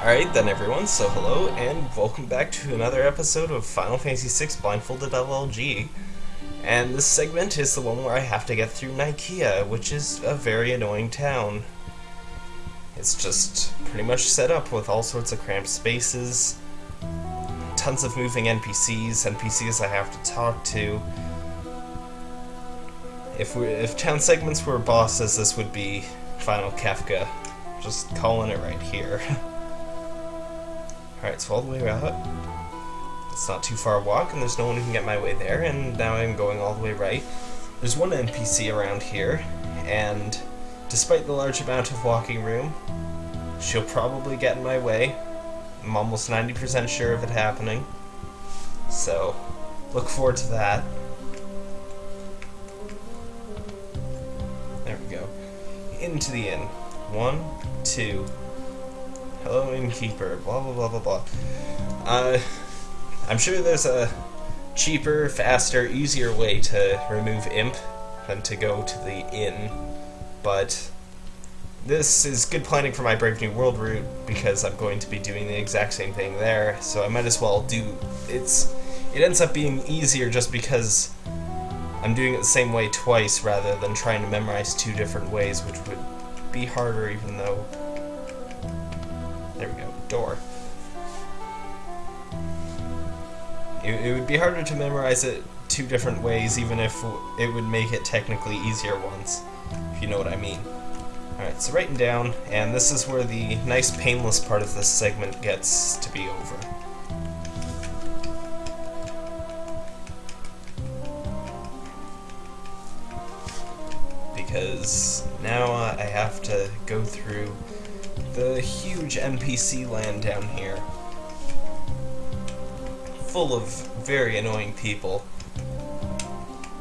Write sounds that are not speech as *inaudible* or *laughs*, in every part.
Alright then everyone, so hello and welcome back to another episode of Final Fantasy VI Blindfolded LLG. And this segment is the one where I have to get through Nikeah, which is a very annoying town. It's just pretty much set up with all sorts of cramped spaces, tons of moving NPCs, NPCs I have to talk to. If we, if town segments were bosses, this would be Final Kefka. Just calling it right here. *laughs* Alright, so all the way out. It's not too far a walk, and there's no one who can get my way there, and now I'm going all the way right. There's one NPC around here, and despite the large amount of walking room, she'll probably get in my way. I'm almost 90% sure of it happening. So, look forward to that. There we go. Into the inn. One, two. Hello, innkeeper. Blah, blah, blah, blah, blah. Uh, I'm sure there's a cheaper, faster, easier way to remove imp than to go to the inn, but this is good planning for my Brave New World route because I'm going to be doing the exact same thing there, so I might as well do... It's It ends up being easier just because I'm doing it the same way twice rather than trying to memorize two different ways, which would be harder even though... There we go, door. It, it would be harder to memorize it two different ways even if it would make it technically easier once, if you know what I mean. Alright, so writing down, and this is where the nice painless part of this segment gets to be over. Because now uh, I have to go through the huge NPC land down here. Full of very annoying people.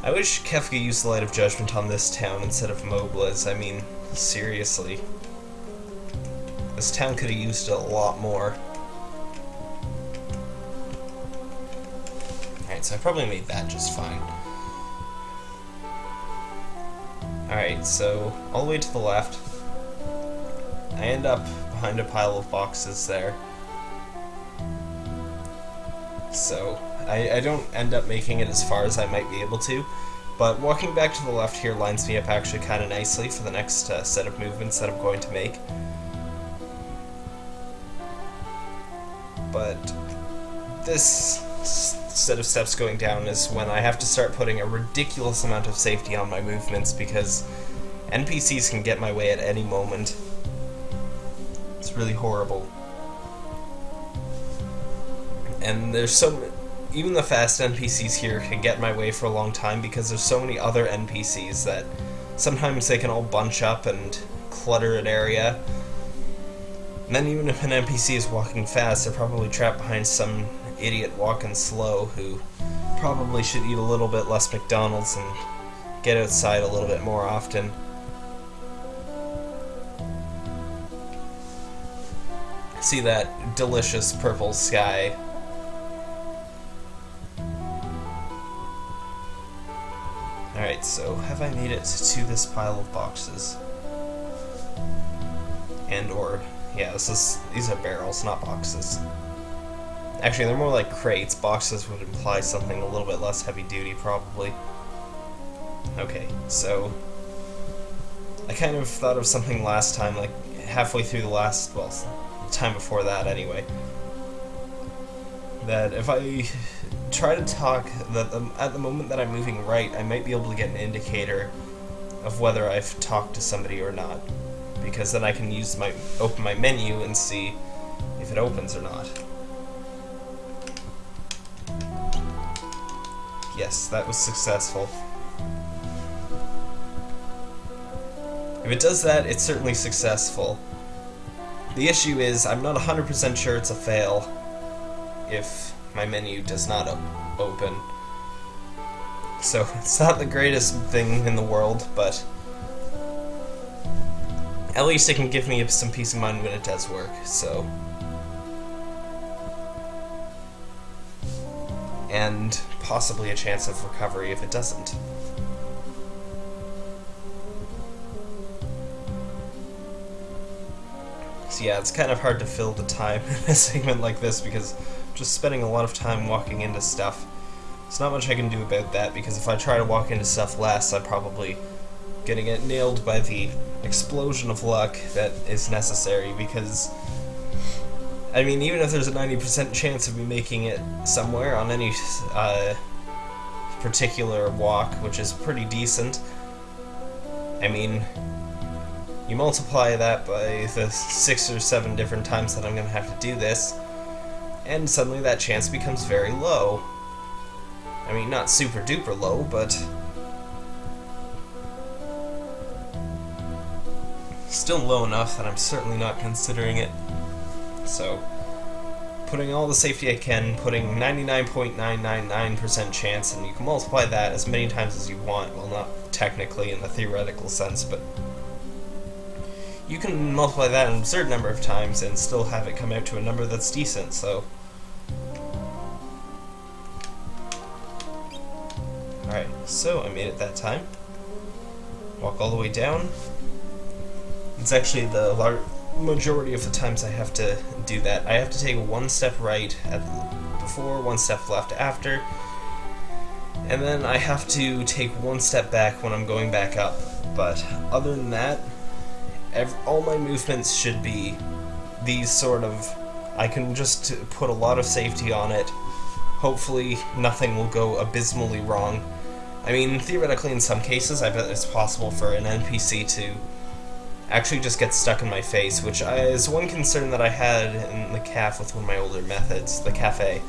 I wish Kefka used the Light of Judgment on this town instead of Mobliz. I mean, seriously. This town could have used it a lot more. Alright, so I probably made that just fine. Alright, so all the way to the left. I end up behind a pile of boxes there. So, I, I don't end up making it as far as I might be able to, but walking back to the left here lines me up actually kind of nicely for the next uh, set of movements that I'm going to make. But this set of steps going down is when I have to start putting a ridiculous amount of safety on my movements because NPCs can get my way at any moment. Really horrible. And there's so even the fast NPCs here can get my way for a long time because there's so many other NPCs that sometimes they can all bunch up and clutter an area. And then even if an NPC is walking fast, they're probably trapped behind some idiot walking slow who probably should eat a little bit less McDonald's and get outside a little bit more often. See that delicious purple sky Alright, so have I made it to this pile of boxes? And or, yeah, this is, these are barrels, not boxes. Actually, they're more like crates. Boxes would imply something a little bit less heavy duty, probably. Okay, so... I kind of thought of something last time, like halfway through the last, well, time before that anyway. That if I try to talk that at the moment that I'm moving right, I might be able to get an indicator of whether I've talked to somebody or not, because then I can use my open my menu and see if it opens or not. Yes, that was successful. If it does that, it's certainly successful. The issue is, I'm not 100% sure it's a fail if my menu does not open. So *laughs* it's not the greatest thing in the world, but at least it can give me some peace of mind when it does work, so. And possibly a chance of recovery if it doesn't. Yeah, it's kind of hard to fill the time *laughs* in a segment like this because I'm just spending a lot of time walking into stuff. There's not much I can do about that because if I try to walk into stuff less, I'm probably gonna get nailed by the explosion of luck that is necessary because I mean, even if there's a 90% chance of me making it somewhere on any uh, particular walk, which is pretty decent, I mean, you multiply that by the six or seven different times that I'm going to have to do this, and suddenly that chance becomes very low. I mean, not super duper low, but still low enough that I'm certainly not considering it. So, putting all the safety I can, putting 99.999% chance, and you can multiply that as many times as you want. Well, not technically in the theoretical sense, but you can multiply that an absurd number of times and still have it come out to a number that's decent, so... Alright, so I made it that time. Walk all the way down. It's actually the large majority of the times I have to do that. I have to take one step right at before, one step left after, and then I have to take one step back when I'm going back up. But other than that, every, all my movements should be these sort of. I can just put a lot of safety on it. Hopefully, nothing will go abysmally wrong. I mean, theoretically, in some cases, I bet it's possible for an NPC to actually just get stuck in my face, which is one concern that I had in the calf with one of my older methods, the cafe.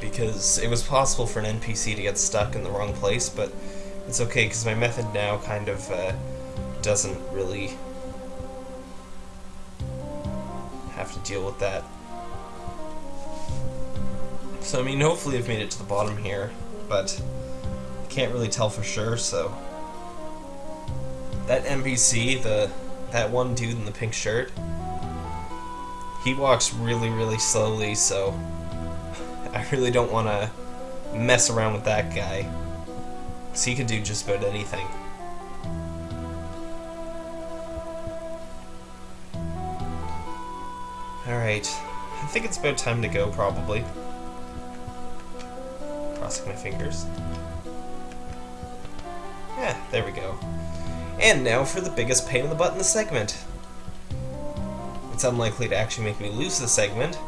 Because it was possible for an NPC to get stuck in the wrong place, but it's okay because my method now kind of uh, doesn't really have to deal with that. So, I mean, hopefully I've made it to the bottom here, but I can't really tell for sure, so that NPC, the that one dude in the pink shirt, he walks really, really slowly, so *laughs* I really don't want to mess around with that guy. Because he can do just about anything. Alright, I think it's about time to go, probably. Crossing my fingers. Yeah, there we go. And now for the biggest pain in the butt in the segment. It's unlikely to actually make me lose the segment,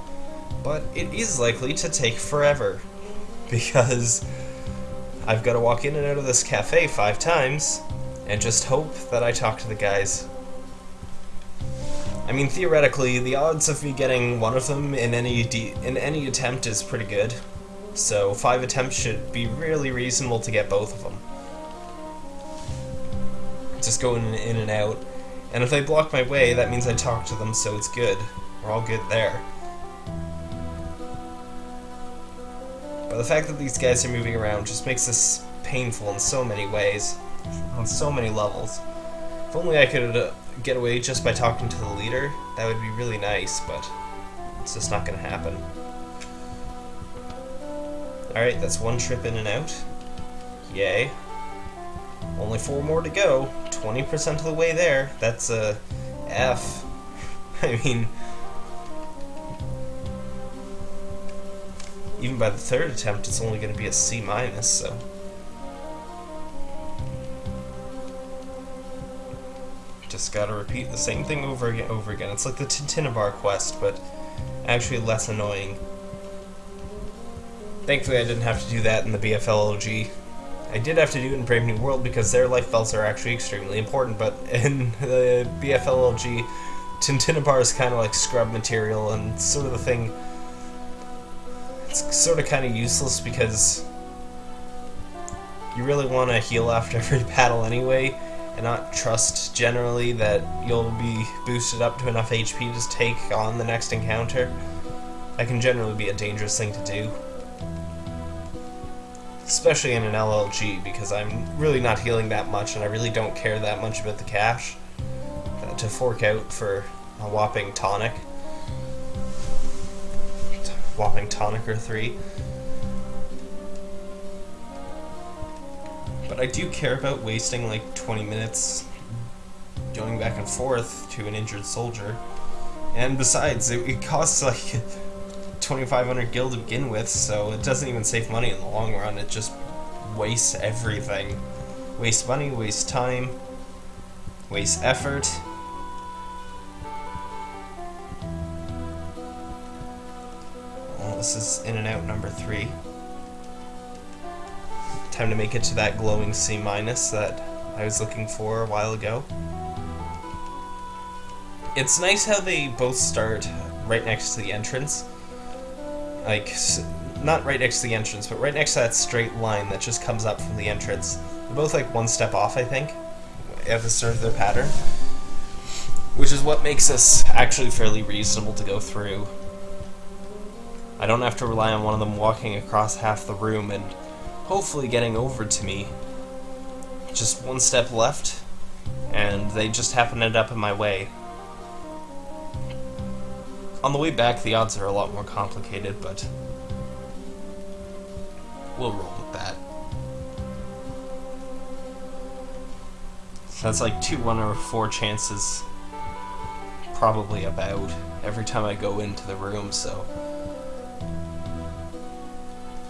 but it is likely to take forever. *laughs* Because I've got to walk in and out of this cafe five times, and just hope that I talk to the guys. I mean, theoretically, the odds of me getting one of them in any in any attempt is pretty good. So five attempts should be really reasonable to get both of them just going in and out. And if they block my way, that means I talk to them, so it's good. We're all good there. But the fact that these guys are moving around just makes this painful in so many ways, on so many levels. If only I could uh, get away just by talking to the leader, that would be really nice, but it's just not to happen. Alright, that's one trip in and out. Yay. Only four more to go. 20% of the way there. That's a F. *laughs* I mean, even by the third attempt, it's only going to be a C minus, so. Just gotta repeat the same thing over and Over again. It's like the Tintinabar quest, but actually less annoying. Thankfully, I didn't have to do that in the BFLLG. I did have to do it in Brave New World because their life belts are actually extremely important, but *laughs* in the BFLLG, Tintinabar is kind of like scrub material and sort of the thing. Sort of kind of useless because you really want to heal after *laughs* every battle anyway, and not trust generally that you'll be boosted up to enough HP to take on the next encounter. That can generally be a dangerous thing to do especially in an LLG, because I'm really not healing that much, and I really don't care that much about the cash uh, to fork out for a whopping tonic. Whopping tonic or three. But I do care about wasting like 20 minutes going back and forth to an injured soldier. And besides, it, it costs like *laughs* 2,500 gil to begin with, so it doesn't even save money in the long run. It just wastes everything. Waste money, waste time, waste effort. This is in and out number three. Time to make it to that glowing C minus that I was looking for a while ago. It's nice how they both start right next to the entrance. Like, not right next to the entrance, but right next to that straight line that just comes up from the entrance. They're both like one step off, I think, at the start of their pattern. Which is what makes this actually fairly reasonable to go through. I don't have to rely on one of them walking across half the room and hopefully getting over to me. Just one step left, and they just happen to end up in my way. On the way back, the odds are a lot more complicated, but we'll roll with that. That's like two one or four chances, probably about, every time I go into the room, so...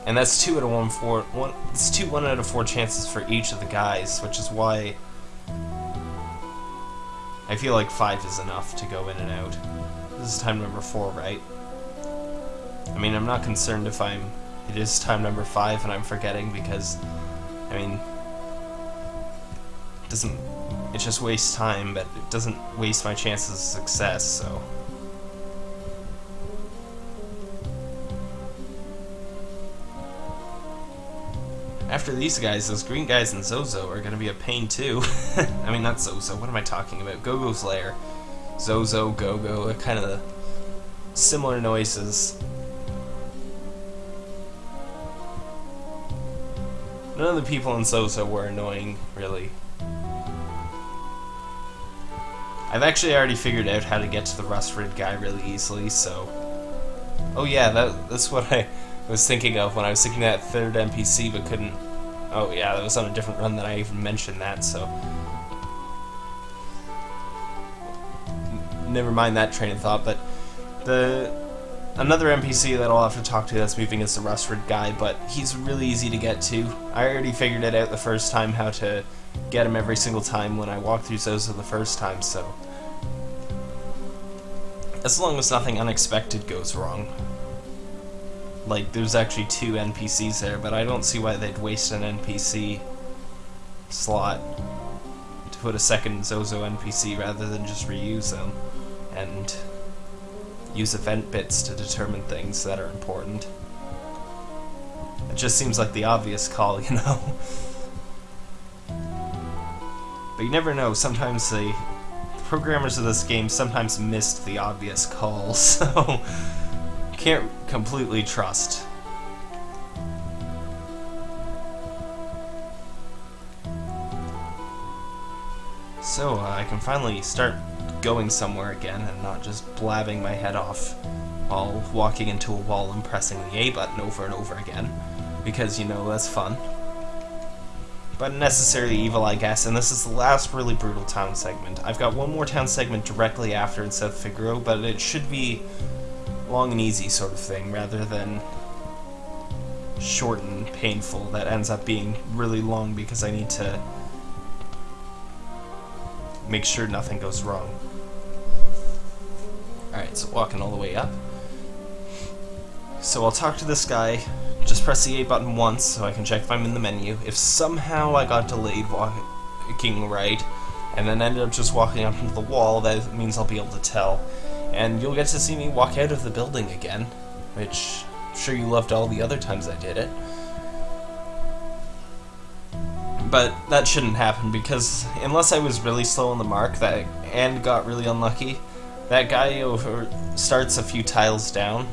And that's two out of one four one it's two one out of four chances for each of the guys, which is why I feel like five is enough to go in and out. This is time number four, right? I mean, I'm not concerned if I'm... It is time number five and I'm forgetting because, I mean, it doesn't... It just wastes time, but it doesn't waste my chances of success, so... After these guys, those green guys and Zozo are gonna be a pain too. *laughs* I mean, not Zozo, what am I talking about? Go-Go's lair. Zozo, Go-Go, kind of similar noises. None of the people in Zozo were annoying, really. I've actually already figured out how to get to the Rust-Rid guy really easily, so... Oh yeah, that, that's what I was thinking of when I was thinking that third NPC but couldn't... Oh yeah, that was on a different run than I even mentioned that, so... never mind that train of thought, but the another NPC that I'll have to talk to that's moving is the Rust-Rid guy, but he's really easy to get to. I already figured it out the first time how to get him every single time when I walked through Zozo the first time, so... As long as nothing unexpected goes wrong. Like, there's actually two NPCs there, but I don't see why they'd waste an NPC slot to put a second Zozo NPC rather than just reuse them and use event bits to determine things that are important. It just seems like the obvious call, *laughs* you know? but you never know, sometimes the, programmers of this game sometimes missed the obvious call, *laughs* so can't completely trust. So, uh, I can finally start going somewhere again and not just blabbing my head off while walking into a wall and pressing the A button over and over again. Because, you know, that's fun. But necessarily evil, I guess, and this is the last really brutal town segment. I've got one more town segment directly after in South Figaro, but it should be long and easy sort of thing, rather than short and painful that ends up being really long because I need to make sure nothing goes wrong. Alright, so walking all the way up. So I'll talk to this guy, just press the A button once so I can check if I'm in the menu. If somehow I got delayed walking right, and then ended up just walking up into the wall, that means I'll be able to tell. And you'll get to see me walk out of the building again, which I'm sure you loved all the other times I did it. But that shouldn't happen because unless I was really slow on the mark that and got really unlucky, that guy over starts a few tiles down,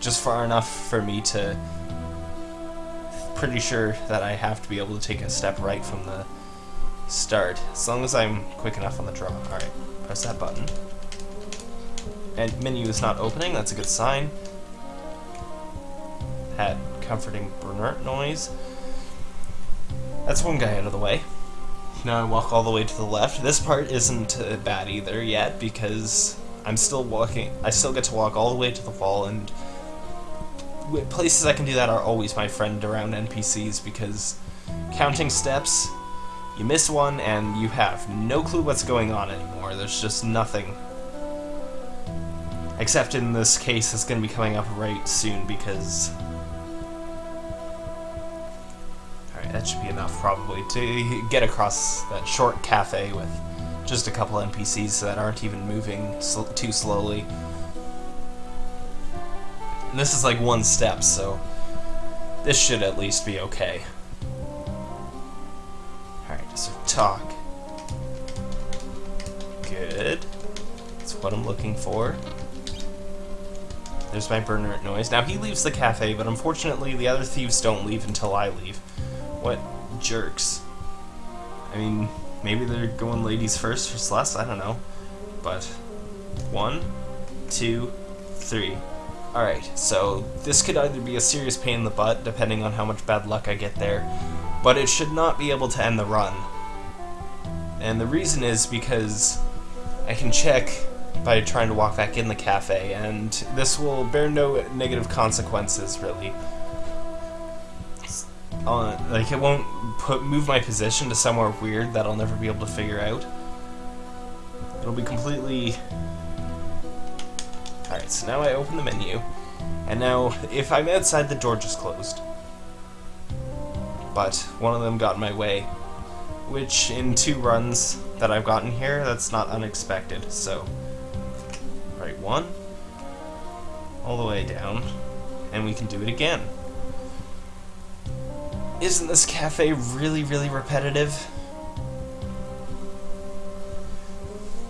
just far enough for me to... Pretty sure that I have to be able to take a step right from the start, as long as I'm quick enough on the draw. Alright, press that button. And menu is not opening, that's a good sign. Had comforting burner noise. That's one guy out of the way. now I walk all the way to the left. This part isn't uh, bad either yet because I'm still walking. I still get to walk all the way to the wall, and places I can do that are always my friend around NPCs because counting steps, you miss one and you have no clue what's going on anymore. There's just nothing. Except in this case, it's going to be coming up right soon because Alright, that should be enough probably to get across that short cafe with just a couple NPCs that aren't even moving sl too slowly. And this is like one step, so this should at least be okay. Alright, so talk. Good. That's what I'm looking for. There's my burner noise. Now he leaves the cafe, but unfortunately the other thieves don't leave until I leave. What jerks. I mean, maybe they're going ladies first for less, I don't know. But, one, two, three. Alright, so this could either be a serious pain in the butt, depending on how much bad luck I get there, but it should not be able to end the run. And the reason is because I can check by trying to walk back in the cafe, and this will bear no negative consequences, really on like it won't put move my position to somewhere weird that I'll never be able to figure out. It'll be completely Alright, so now I open the menu, and now if I'm outside the door just closed. But one of them got in my way. Which in two runs that I've gotten here, that's not unexpected, so right one all the way down, and we can do it again. Isn't this cafe really, really repetitive?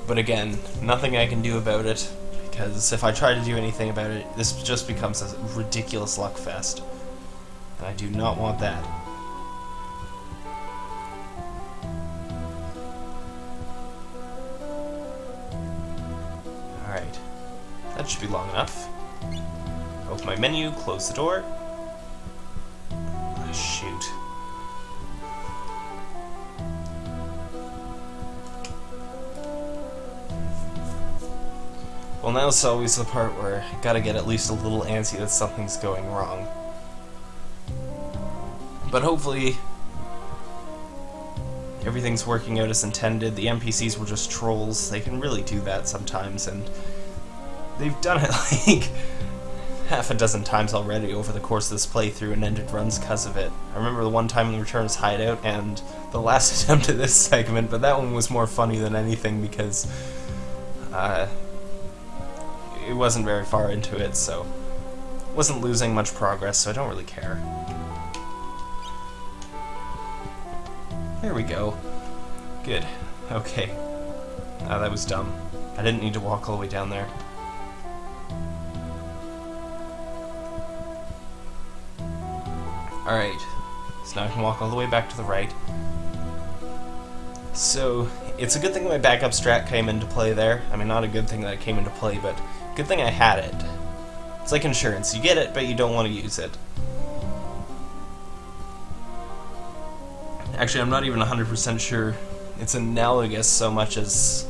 But again, nothing I can do about it, because if I try to do anything about it, this just becomes a ridiculous luck fest. And I do not want that. Be long enough. Open my menu, close the door. Ah, shoot. Well, now it's always the part where I gotta get at least a little antsy that something's going wrong. But hopefully, everything's working out as intended. The NPCs were just trolls. They can really do that sometimes, and they've done it *laughs* like half a dozen times already over the course of this playthrough and ended runs because of it. I remember the one time in Returner's Hideout and the last *laughs* attempt at this segment, but that one was more funny than anything because uh, it wasn't very far into it, so wasn't losing much progress, so I don't really care. There we go. Good. Okay. Ah, that was dumb. I didn't need to walk all the way down there. Alright, so now I can walk all the way back to the right. So, it's a good thing my backup strat came into play there. I mean, not a good thing that it came into play, but good thing I had it. It's like insurance. You get it, but you don't want to use it. Actually, I'm not even 100% sure it's analogous so much as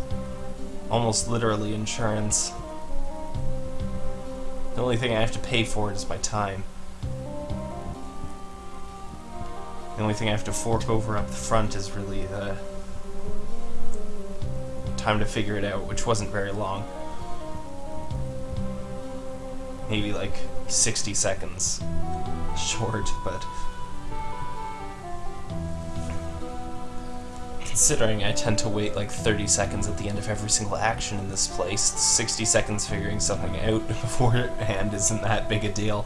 almost literally insurance. The only thing I have to pay for it is my time. The only thing I have to fork over up the front is really the time to figure it out, which wasn't very long. Maybe like 60 seconds short, but considering I tend to wait like 30 seconds at the end of every single action in this place, 60 seconds figuring something out *laughs* beforehand isn't that big a deal.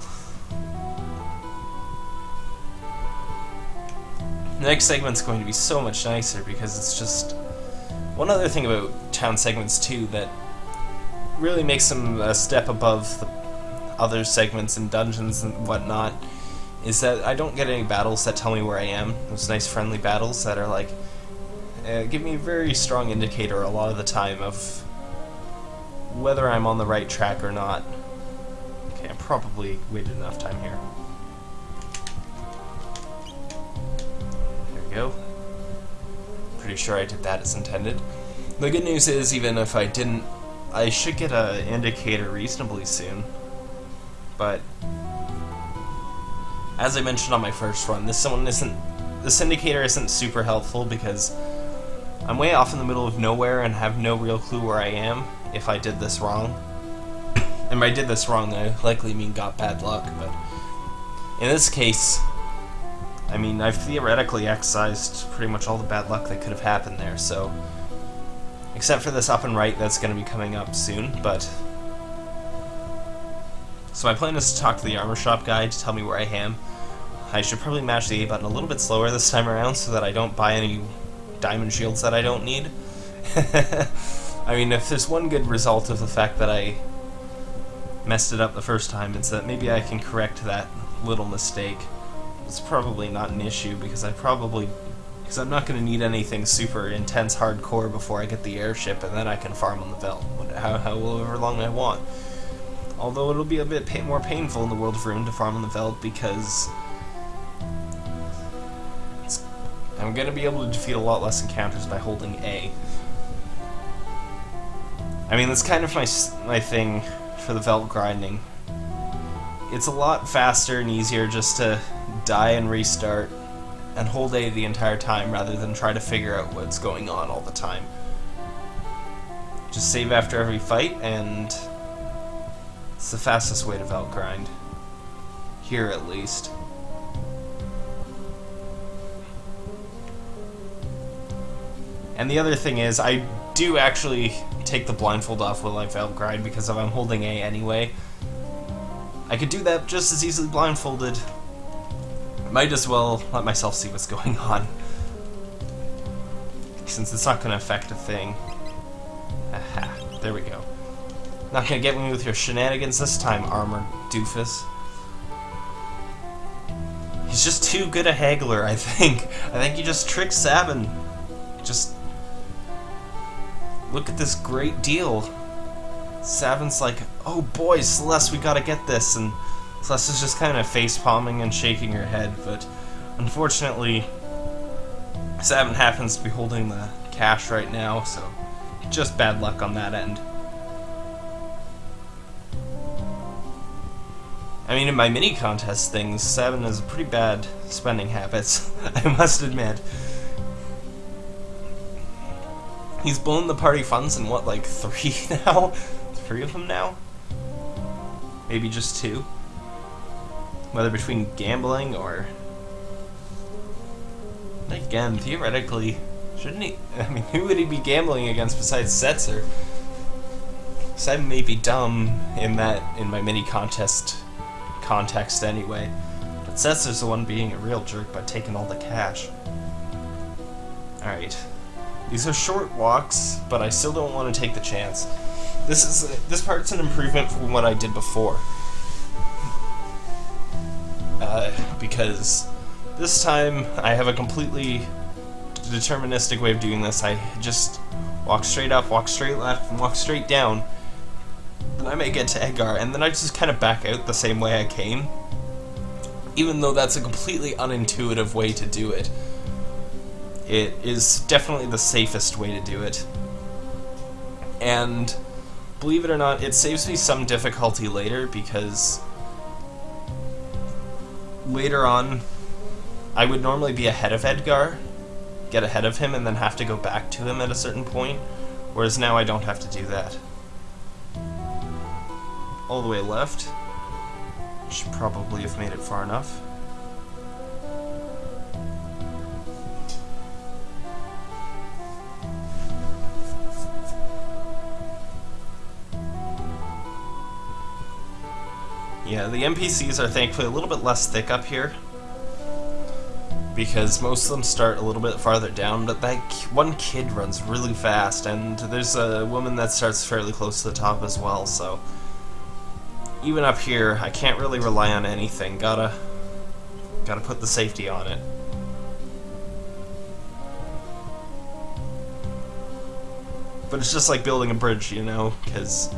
The next segment's going to be so much nicer because it's just... One other thing about town segments too that really makes them a step above the other segments and dungeons and whatnot is that I don't get any battles that tell me where I am. Those nice friendly battles that are like uh, give me a very strong indicator a lot of the time of whether I'm on the right track or not. Okay, I probably waited enough time here. Pretty sure I did that as intended. The good news is, even if I didn't, I should get an indicator reasonably soon. But as I mentioned on my first run, this one isn't this indicator isn't super helpful because I'm way off in the middle of nowhere and have no real clue where I am if I did this wrong. and if I did this wrong, I likely mean got bad luck, but in this case, I mean, I've theoretically excised pretty much all the bad luck that could have happened there, so... Except for this up and right that's going to be coming up soon, but... So my plan is to talk to the armor shop guy to tell me where I am. I should probably mash the A button a little bit slower this time around so that I don't buy any diamond shields that I don't need. *laughs* I mean, if there's one good result of the fact that I messed it up the first time, it's that maybe I can correct that little mistake it's probably not an issue because I probably because I'm not going to need anything super intense hardcore before I get the airship and then I can farm on the Veldt how, however long I want. Although it'll be a bit pay more painful in the World of Ruin to farm on the Veldt because I'm going to be able to defeat a lot less encounters by holding A. I mean, that's kind of my, my thing for the Veldt grinding. It's a lot faster and easier just to die and restart, and hold A the entire time rather than try to figure out what's going on all the time. Just save after every fight, and it's the fastest way to Veldt grind. Here, at least. And the other thing is, I do actually take the blindfold off while I Veldt grind because if I'm holding A anyway, I could do that just as easily blindfolded might as well let myself see what's going *laughs* on. Since it's not going to affect a thing. Aha, there we go. Not going to get me with your shenanigans this time, armored doofus. He's just too good a haggler, I think. I think he just tricks Sabin. Just... Look at this great deal. Sabin's like, oh boy, Celes, we gotta get this, and Celes is just kind of face palming and shaking her head, but unfortunately, Sabin happens to be holding the cash right now, so just bad luck on that end. I mean, in my mini contest things, Sabin has pretty bad spending habits, *laughs* I must admit. He's blown the party funds in what, like three *laughs* now? Three of them now? Maybe just two? Whether between gambling or again theoretically shouldn't he *laughs* I mean who would he be gambling against besides Setzer? Seb may be dumb in that in my mini contest context anyway. But Setzer's the one being a real jerk by taking all the cash. Alright. These are short walks but I still don't want to take the chance. This is this part's an improvement from what I did before because this time I have a completely deterministic way of doing this. I just walk straight up, walk straight left, and walk straight down. Then I may get to Edgar, and then I just kind of back out the same way I came. Even though that's a completely unintuitive way to do it. It is definitely the safest way to do it. And believe it or not, it saves me some difficulty later because later on, I would normally be ahead of Edgar, get ahead of him, and then have to go back to him at a certain point, whereas now I don't have to do that. All the way left. Should probably have made it far enough. Yeah, the NPCs are thankfully a little bit less thick up here. Because most of them start a little bit farther down, but that one kid runs really fast, and there's a woman that starts fairly close to the top as well, so... Even up here, I can't really rely on anything. Gotta... Gotta put the safety on it. But it's just like building a bridge, you know, because...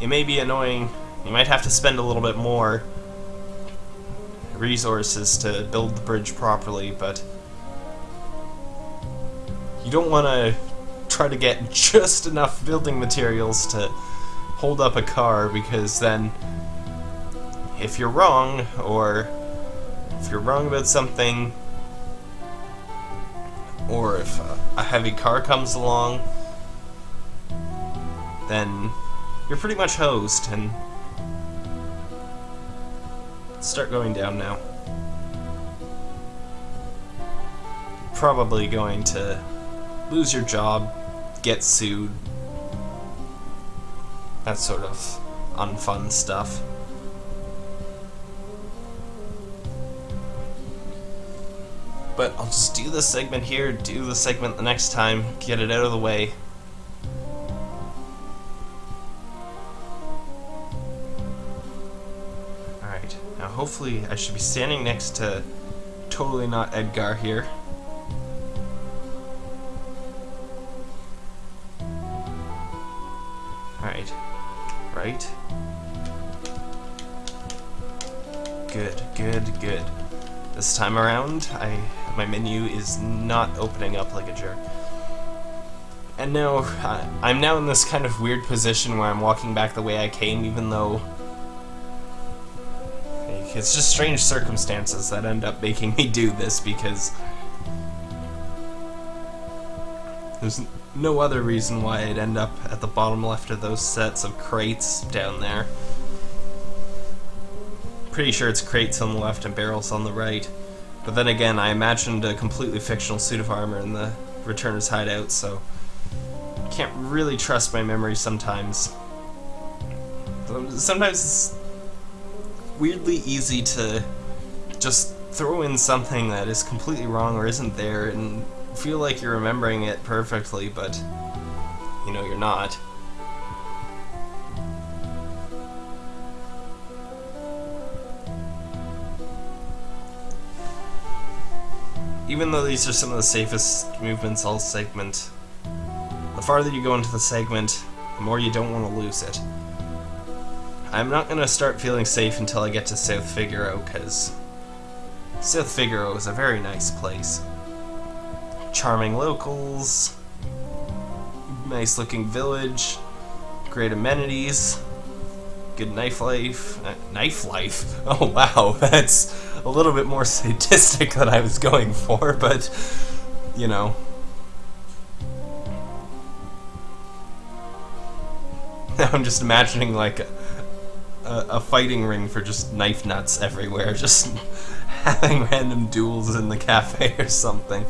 It may be annoying you might have to spend a little bit more resources to build the bridge properly, but you don't want to try to get *laughs* just enough building materials to hold up a car because then if you're wrong or if you're wrong about something or if a heavy car comes along then you're pretty much hosed and start going down now. Probably going to lose your job, get sued, that sort of unfun stuff. But I'll just do this segment here, do the segment the next time, get it out of the way. Hopefully I should be standing next to totally not Edgar here. Alright. Right. Good, good, good. This time around, I my menu is not opening up like a jerk. And now, I'm now in this kind of weird position where I'm walking back the way I came, even though it's just strange circumstances that end up making me do this because there's no other reason why I'd end up at the bottom left of those sets of crates down there. Pretty sure it's crates on the left and barrels on the right. But then again, I imagined a completely fictional suit of armor in the Returner's hideout, so can't really trust my memory sometimes. Sometimes weirdly easy to just throw in something that is completely wrong or isn't there and feel like you're remembering it perfectly, but you know you're not. Even though these are some of the safest movements all segment, the farther you go into the segment, the more you don't want to lose it. I'm not going to start feeling safe until I get to South Figaro, because South Figaro is a very nice place. Charming locals, nice looking village, great amenities, good knife life. Uh, knife life? *laughs* Oh wow, *laughs* that's a little bit more *laughs* sadistic than I was going for, but, you know. I'm just imagining like a, a, fighting ring for just knife nuts everywhere, *laughs* just having random duels in the cafe *laughs* or something.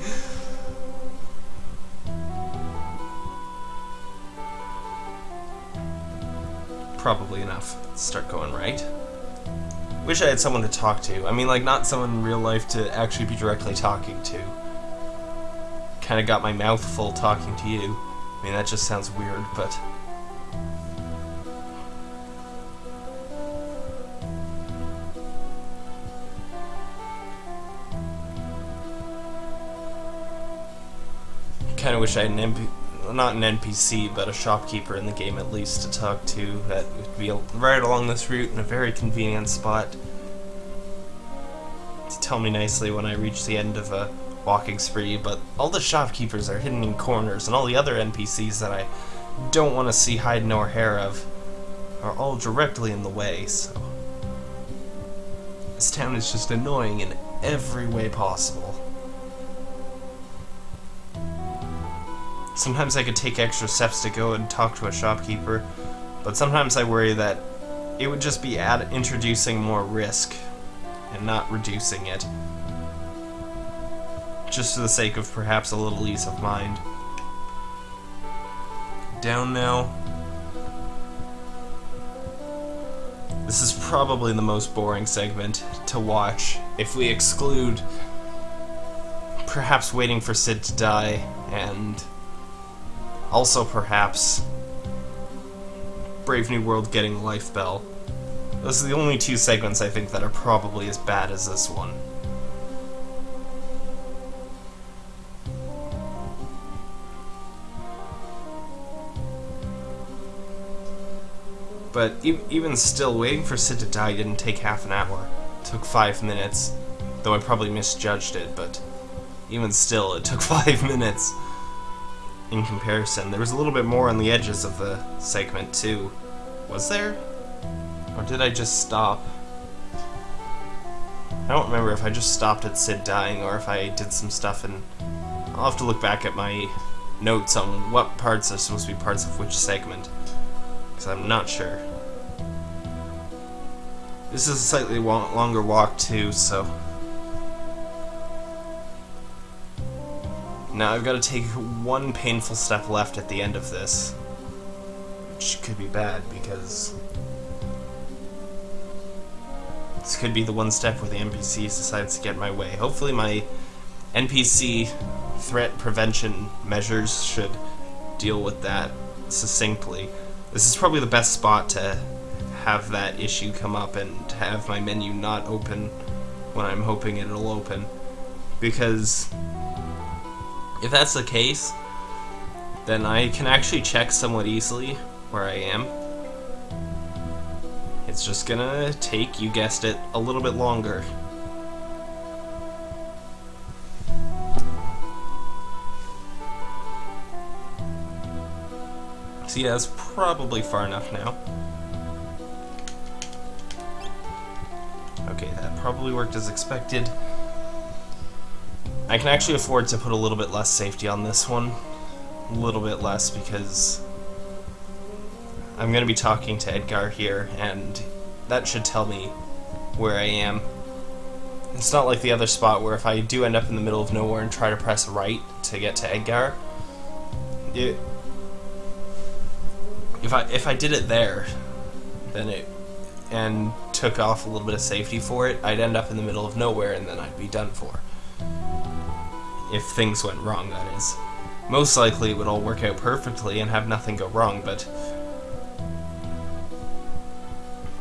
Probably enough. Let's start going right. Wish I had someone to talk to. I mean, like, not someone in real life to actually be directly talking to. Kinda got my mouth full talking to you. I mean, that just sounds weird, but... kind of wish I had an not an NPC, but a shopkeeper in the game at least to talk to that would be right along this route in a very convenient spot to tell me nicely when I reach the end of a walking spree, but all the shopkeepers are hidden in corners, and all the other NPCs that I don't want to see hide nor hair of are all directly in the way, so... This town is just annoying in every way possible. Sometimes I could take extra steps to go and talk to a shopkeeper, but sometimes I worry that it would just be add introducing more risk and not reducing it. Just for the sake of perhaps a little ease of mind. Down now. This is probably the most boring segment to watch if we exclude perhaps waiting for Sid to die and also, perhaps, Brave New World getting Life Bell. Those are the only two segments I think that are probably as bad as this one. But even still, waiting for Sid to die didn't take half an hour. It took five minutes. Though I probably misjudged it, but even still, it took *laughs* five minutes. In comparison. There was a little bit more on the edges of the segment too. Was there? Or did I just stop? I don't remember if I just stopped at Sid dying or if I did some stuff and I'll have to look back at my notes on what parts are supposed to be parts of which segment. Because I'm not sure. This is a slightly longer walk too, so... Now I've got to take one painful step left at the end of this. Which could be bad, because... This could be the one step where the NPC decides to get my way. Hopefully my NPC threat prevention measures should deal with that succinctly. This is probably the best spot to have that issue come up and have my menu not open when I'm hoping it'll open. Because if that's the case, then I can actually check somewhat easily where I am. It's just gonna take, you guessed it, a little bit longer. So yeah, it's probably far enough now. Okay, that probably worked as expected. I can actually afford to put a little bit less safety on this one. A little bit less because I'm going to be talking to Edgar here, and that should tell me where I am. It's not like the other spot where if I do end up in the middle of nowhere and try to press right to get to Edgar, it, if I if I did it there, then it and took off a little bit of safety for it, I'd end up in the middle of nowhere and then I'd be done for. If things went wrong, that is. Most likely it would all work out perfectly and have nothing go wrong, but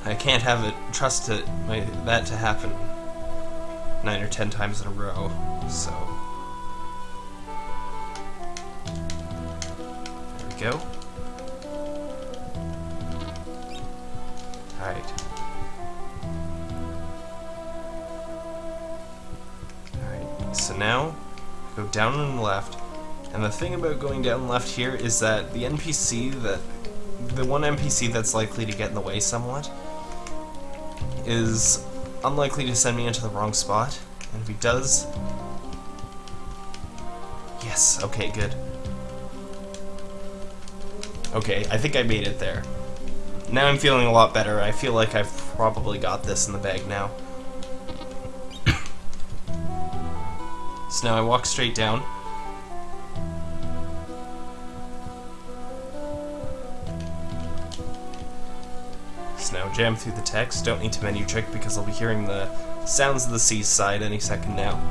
I can't have it trust it my, that to happen nine or ten times in a row, so there we go. Alright. Alright, so now, go down and left. And the thing about going down left here is that the NPC that... The one NPC that's likely to get in the way somewhat is unlikely to send me into the wrong spot. And if he does... Yes, okay, good. Okay, I think I made it there. Now I'm feeling a lot better. I feel like I've probably got this in the bag now. So now I walk straight down. So now jam through the text. Don't need to menu trick because I'll be hearing the sounds of the seaside any second now.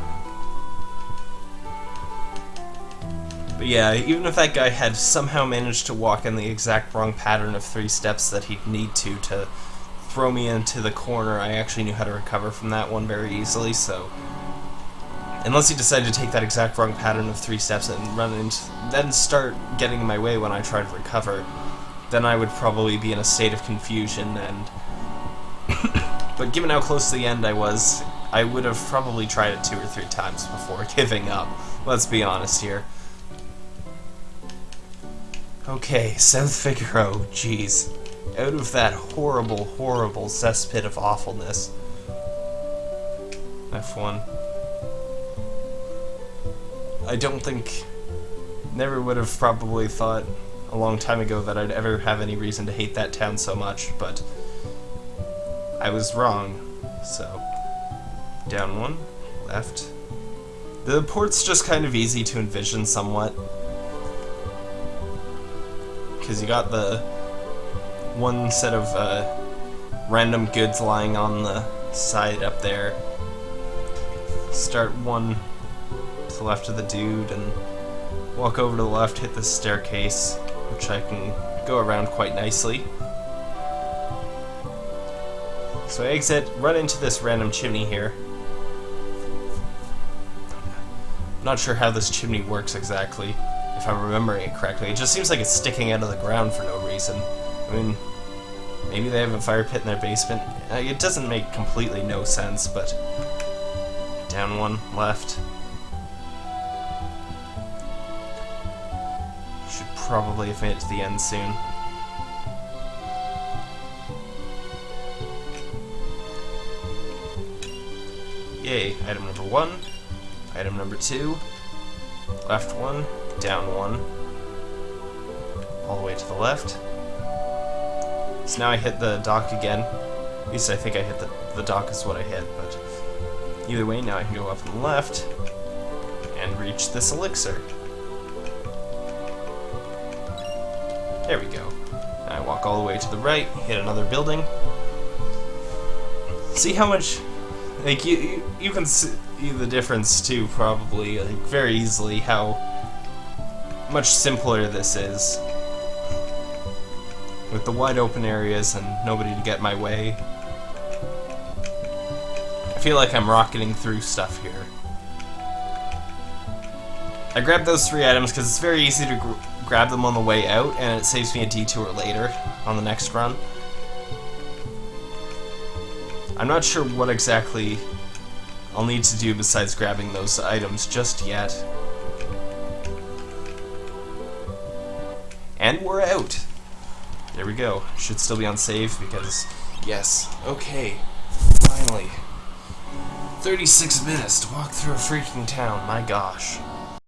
But yeah, even if that guy had somehow managed to walk in the exact wrong pattern of three steps that he'd need to to throw me into the corner, I actually knew how to recover from that one very easily, so... Unless he decided to take that exact wrong pattern of three steps and run into... then start getting in my way when I try to recover, then I would probably be in a state of confusion and... *coughs* but given how close to the end I was, I would have probably tried it two or three times before *laughs* giving up. Let's be honest here. Okay, South Figaro, jeez. Out of that horrible, horrible cesspit of awfulness. F1. I don't think... Never would have probably thought a long time ago that I'd ever have any reason to hate that town so much, but... I was wrong, so... Down one, left. The port's just kind of easy to envision somewhat because you got the one set of uh, random goods lying on the side up there. Start one to the left of the dude and walk over to the left, hit the staircase, which I can go around quite nicely. So I exit, run into this random chimney here. Not sure how this chimney works exactly if I'm remembering it correctly. It just seems like it's sticking out of the ground for no reason. I mean, maybe they have a fire pit in their basement. Uh, it doesn't make completely no sense, but... Down one, left. Probably made to the end soon. Yay, item number one. Item number two. Left one, down one. All the way to the left. So now I hit the dock again. At least I think I hit the, the dock is what I hit, but either way, now I can go up and left and reach this elixir. There we go. I walk all the way to the right, hit another building. See how much, like you, you, you can see the difference too, probably, like very easily how much simpler this is. With the wide open areas and nobody to get my way. I feel like I'm rocketing through stuff here. I grabbed those three items because it's very easy to grab them on the way out, and it saves me a detour later on the next run. I'm not sure what exactly I'll need to do besides grabbing those items just yet. And we're out! There we go. Should still be on save because, yes, okay, finally. 36 minutes to walk through a freaking town, my gosh.